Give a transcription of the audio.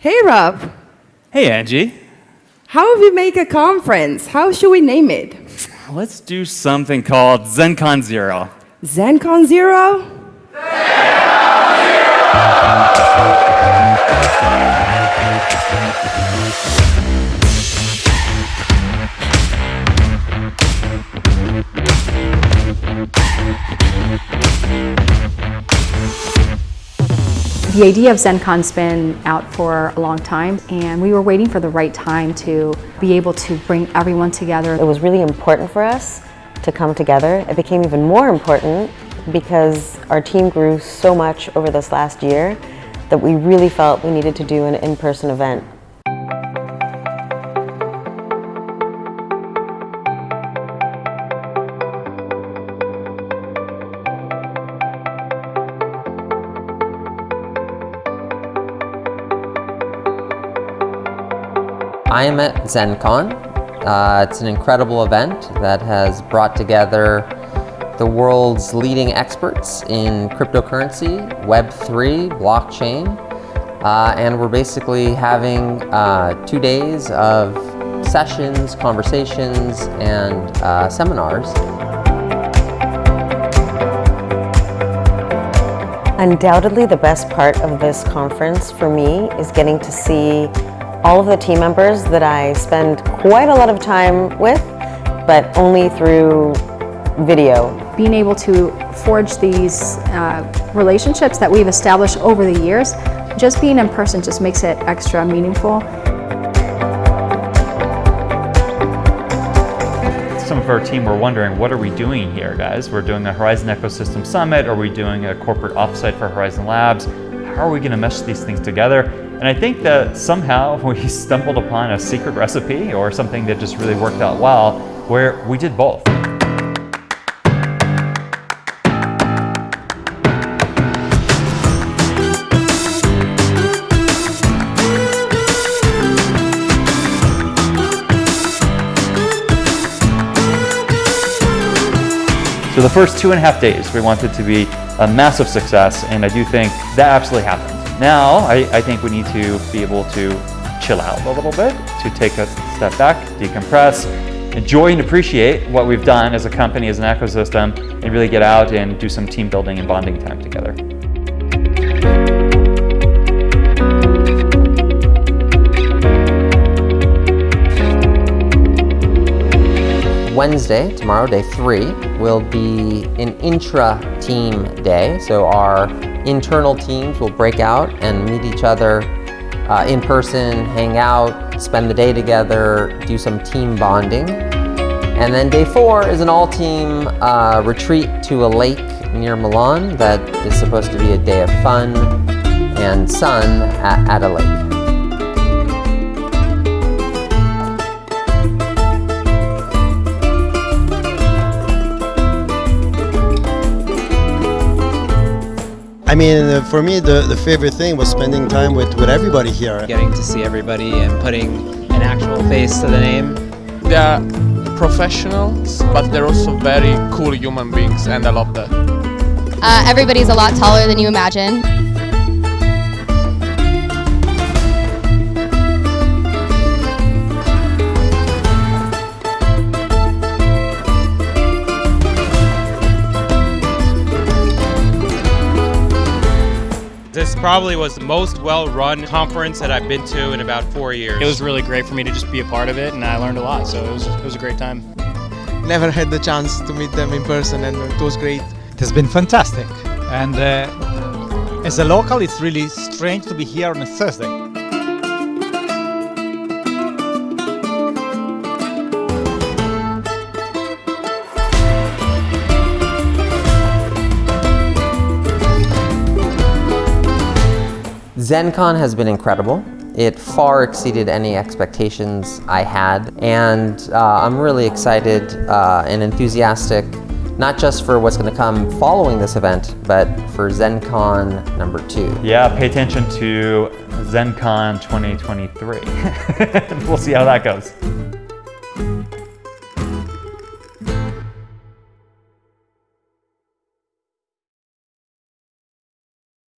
Hey, Rob. Hey, Angie. How have we make a conference? How should we name it? Let's do something called ZenCon Zero. ZenCon Zero? The idea of ZenCon's been out for a long time and we were waiting for the right time to be able to bring everyone together. It was really important for us to come together. It became even more important because our team grew so much over this last year that we really felt we needed to do an in-person event. I am at ZenCon. Uh, it's an incredible event that has brought together the world's leading experts in cryptocurrency, Web3, blockchain, uh, and we're basically having uh, two days of sessions, conversations, and uh, seminars. Undoubtedly the best part of this conference for me is getting to see all of the team members that I spend quite a lot of time with, but only through video. Being able to forge these uh, relationships that we've established over the years, just being in person just makes it extra meaningful. Some of our team were wondering, what are we doing here, guys? We're doing a Horizen Ecosystem Summit. Are we doing a corporate offsite for Horizen Labs? How are we going to mesh these things together? And I think that somehow we stumbled upon a secret recipe or something that just really worked out well, where we did both. So the first two and a half days, we wanted to be a massive success, and I do think that absolutely happened. Now, I, I think we need to be able to chill out a little bit, to take a step back, decompress, enjoy and appreciate what we've done as a company, as an ecosystem, and really get out and do some team building and bonding time together. Wednesday, tomorrow, day three, will be an intra-team day. So our internal teams will break out and meet each other uh, in person, hang out, spend the day together, do some team bonding. And then day four is an all-team uh, retreat to a lake near Milan that is supposed to be a day of fun and sun at, at a lake. I mean, uh, for me, the, the favorite thing was spending time with, with everybody here. Getting to see everybody and putting an actual face to the name. They are professionals, but they're also very cool human beings, and I love that. Uh, everybody's a lot taller than you imagine. Probably was the most well-run conference that I've been to in about four years. It was really great for me to just be a part of it, and I learned a lot, so it was, it was a great time. Never had the chance to meet them in person, and it was great. It has been fantastic, and uh, as a local, it's really strange to be here on a Thursday. ZenCon has been incredible. It far exceeded any expectations I had, and uh, I'm really excited uh, and enthusiastic, not just for what's going to come following this event, but for ZenCon number two. Yeah, pay attention to ZenCon 2023. we'll see how that goes.